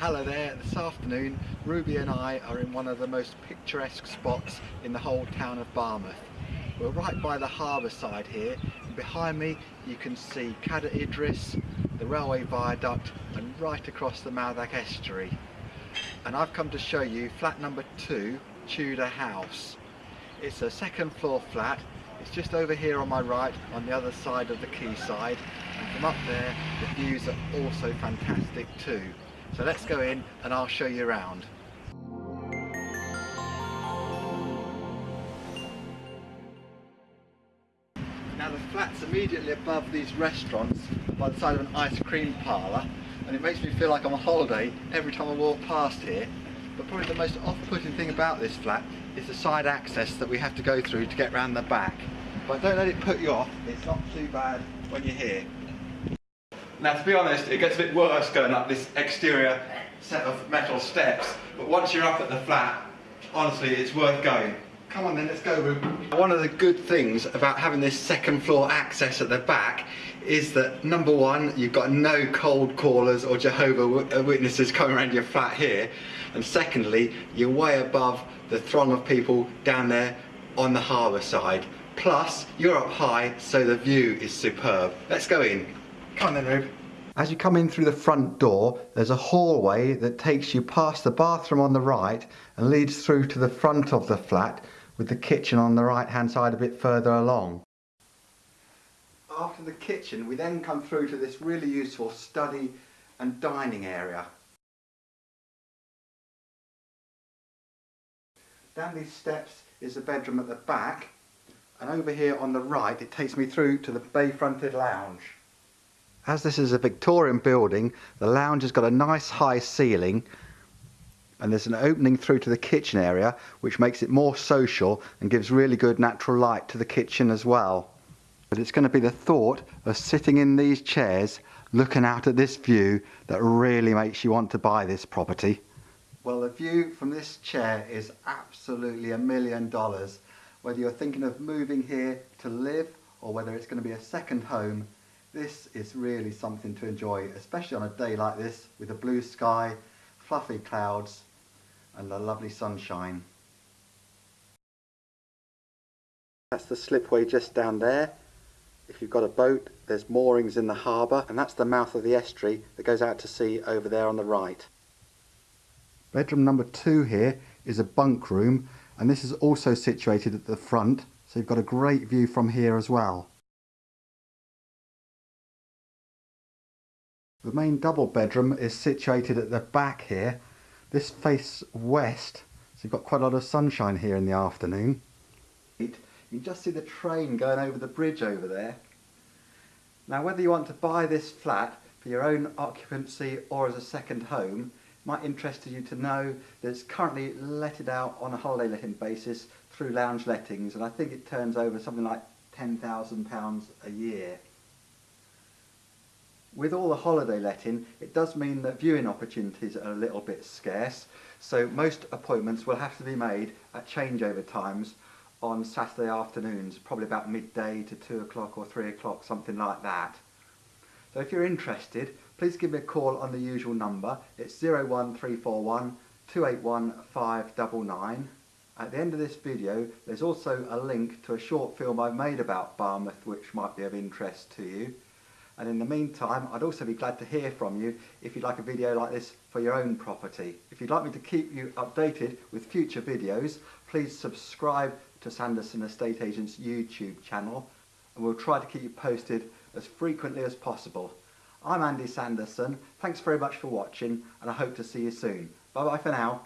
Hello there, this afternoon Ruby and I are in one of the most picturesque spots in the whole town of Barmouth. We're right by the harbour side here and behind me you can see Cader Idris, the railway viaduct and right across the Mawddach estuary. And I've come to show you flat number two, Tudor House. It's a second floor flat, it's just over here on my right on the other side of the quayside and from up there the views are also fantastic too. So let's go in and I'll show you around. Now the flat's immediately above these restaurants by the side of an ice cream parlour and it makes me feel like I'm on holiday every time I walk past here. But probably the most off-putting thing about this flat is the side access that we have to go through to get round the back. But don't let it put you off, it's not too bad when you're here. Now to be honest, it gets a bit worse going up this exterior set of metal steps, but once you're up at the flat, honestly it's worth going. Come on then, let's go Rube. One of the good things about having this second floor access at the back is that number one, you've got no cold callers or Jehovah uh, Witnesses coming around your flat here, and secondly, you're way above the throng of people down there on the harbour side. Plus, you're up high, so the view is superb. Let's go in. Come on then, Rube. As you come in through the front door, there's a hallway that takes you past the bathroom on the right and leads through to the front of the flat with the kitchen on the right hand side a bit further along. After the kitchen, we then come through to this really useful study and dining area. Down these steps is the bedroom at the back and over here on the right it takes me through to the bay fronted lounge. As this is a Victorian building, the lounge has got a nice high ceiling and there's an opening through to the kitchen area which makes it more social and gives really good natural light to the kitchen as well. But it's going to be the thought of sitting in these chairs looking out at this view that really makes you want to buy this property. Well the view from this chair is absolutely a million dollars. Whether you're thinking of moving here to live or whether it's going to be a second home this is really something to enjoy, especially on a day like this with a blue sky, fluffy clouds and the lovely sunshine. That's the slipway just down there. If you've got a boat, there's moorings in the harbour and that's the mouth of the estuary that goes out to sea over there on the right. Bedroom number two here is a bunk room and this is also situated at the front so you've got a great view from here as well. The main double bedroom is situated at the back here. This faces west, so you've got quite a lot of sunshine here in the afternoon. You can just see the train going over the bridge over there. Now whether you want to buy this flat for your own occupancy or as a second home, might interest you to know that it's currently letted out on a holiday letting basis through lounge lettings and I think it turns over something like £10,000 a year. With all the holiday letting, it does mean that viewing opportunities are a little bit scarce, so most appointments will have to be made at changeover times on Saturday afternoons, probably about midday to 2 o'clock or 3 o'clock, something like that. So if you're interested, please give me a call on the usual number. It's 01341 281 599. At the end of this video, there's also a link to a short film I've made about Barmouth which might be of interest to you. And in the meantime, I'd also be glad to hear from you if you'd like a video like this for your own property. If you'd like me to keep you updated with future videos, please subscribe to Sanderson Estate Agents YouTube channel and we'll try to keep you posted as frequently as possible. I'm Andy Sanderson, thanks very much for watching and I hope to see you soon. Bye bye for now.